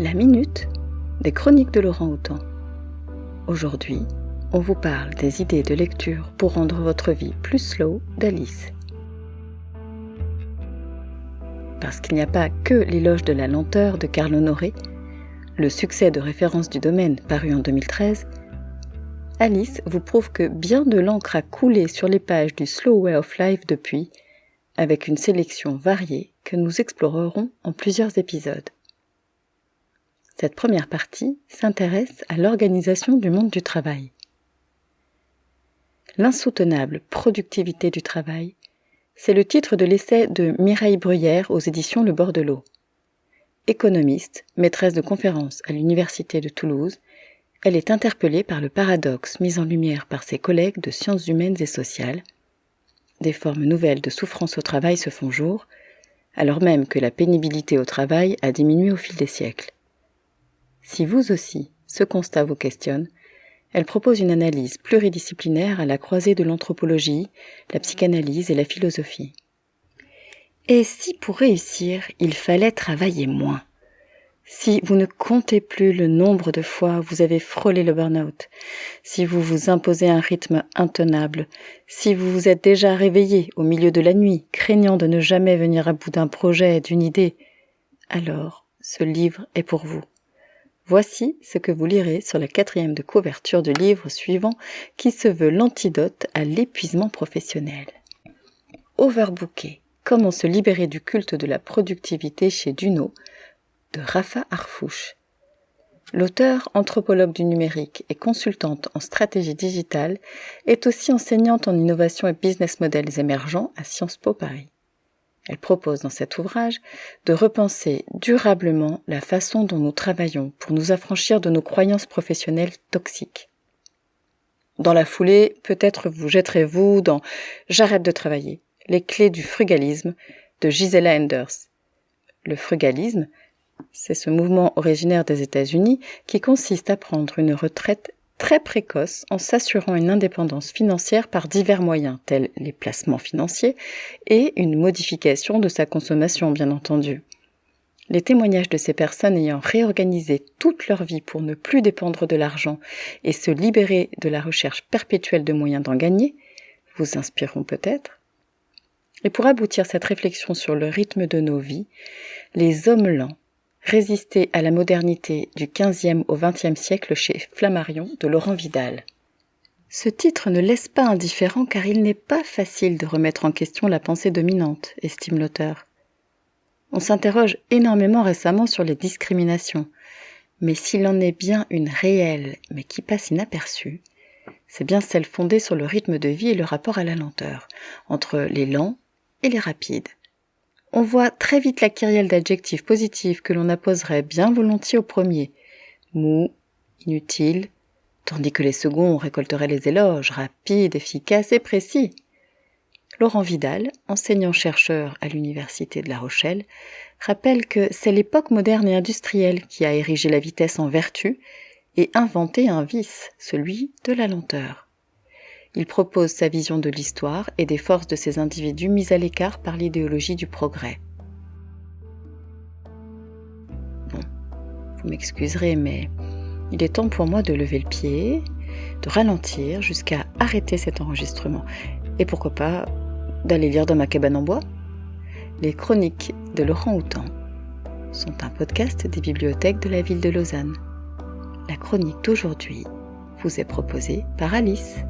La minute des chroniques de Laurent Houtan. Aujourd'hui, on vous parle des idées de lecture pour rendre votre vie plus slow d'Alice. Parce qu'il n'y a pas que l'éloge de la lenteur de Carl Honoré, le succès de référence du domaine paru en 2013, Alice vous prouve que bien de l'encre a coulé sur les pages du Slow Way of Life depuis, avec une sélection variée que nous explorerons en plusieurs épisodes. Cette première partie s'intéresse à l'organisation du monde du travail. L'insoutenable productivité du travail, c'est le titre de l'essai de Mireille Bruyère aux éditions Le Bord. Économiste, maîtresse de conférences à l'Université de Toulouse, elle est interpellée par le paradoxe mis en lumière par ses collègues de sciences humaines et sociales. Des formes nouvelles de souffrance au travail se font jour, alors même que la pénibilité au travail a diminué au fil des siècles. Si vous aussi, ce constat vous questionne, elle propose une analyse pluridisciplinaire à la croisée de l'anthropologie, la psychanalyse et la philosophie. Et si pour réussir, il fallait travailler moins? Si vous ne comptez plus le nombre de fois vous avez frôlé le burn-out, si vous vous imposez un rythme intenable, si vous vous êtes déjà réveillé au milieu de la nuit, craignant de ne jamais venir à bout d'un projet, d'une idée, alors ce livre est pour vous. Voici ce que vous lirez sur la quatrième de couverture du livre suivant qui se veut l'antidote à l'épuisement professionnel. Overbooké. Comment se libérer du culte de la productivité chez Duno de Rafa Arfouche. L'auteur, anthropologue du numérique et consultante en stratégie digitale, est aussi enseignante en innovation et business models émergents à Sciences Po Paris. Elle propose dans cet ouvrage de repenser durablement la façon dont nous travaillons pour nous affranchir de nos croyances professionnelles toxiques. Dans la foulée, peut-être vous jetterez-vous dans J'arrête de travailler, les clés du frugalisme de Gisela Enders. Le frugalisme, c'est ce mouvement originaire des États-Unis qui consiste à prendre une retraite très précoce en s'assurant une indépendance financière par divers moyens, tels les placements financiers et une modification de sa consommation, bien entendu. Les témoignages de ces personnes ayant réorganisé toute leur vie pour ne plus dépendre de l'argent et se libérer de la recherche perpétuelle de moyens d'en gagner vous inspireront peut-être. Et pour aboutir cette réflexion sur le rythme de nos vies, les hommes lents Résister à la modernité du XVe au XXe siècle chez Flammarion de Laurent Vidal. Ce titre ne laisse pas indifférent car il n'est pas facile de remettre en question la pensée dominante, estime l'auteur. On s'interroge énormément récemment sur les discriminations, mais s'il en est bien une réelle mais qui passe inaperçue, c'est bien celle fondée sur le rythme de vie et le rapport à la lenteur, entre les lents et les rapides. On voit très vite la kyrielle d'adjectifs positifs que l'on apposerait bien volontiers au premier. Mou, inutile, tandis que les seconds récolteraient les éloges, rapides, efficaces et précis. Laurent Vidal, enseignant-chercheur à l'Université de La Rochelle, rappelle que c'est l'époque moderne et industrielle qui a érigé la vitesse en vertu et inventé un vice, celui de la lenteur. Il propose sa vision de l'histoire et des forces de ces individus mis à l'écart par l'idéologie du progrès. Bon, vous m'excuserez, mais il est temps pour moi de lever le pied, de ralentir jusqu'à arrêter cet enregistrement. Et pourquoi pas d'aller lire dans ma cabane en bois Les chroniques de Laurent Houtan sont un podcast des bibliothèques de la ville de Lausanne. La chronique d'aujourd'hui vous est proposée par Alice.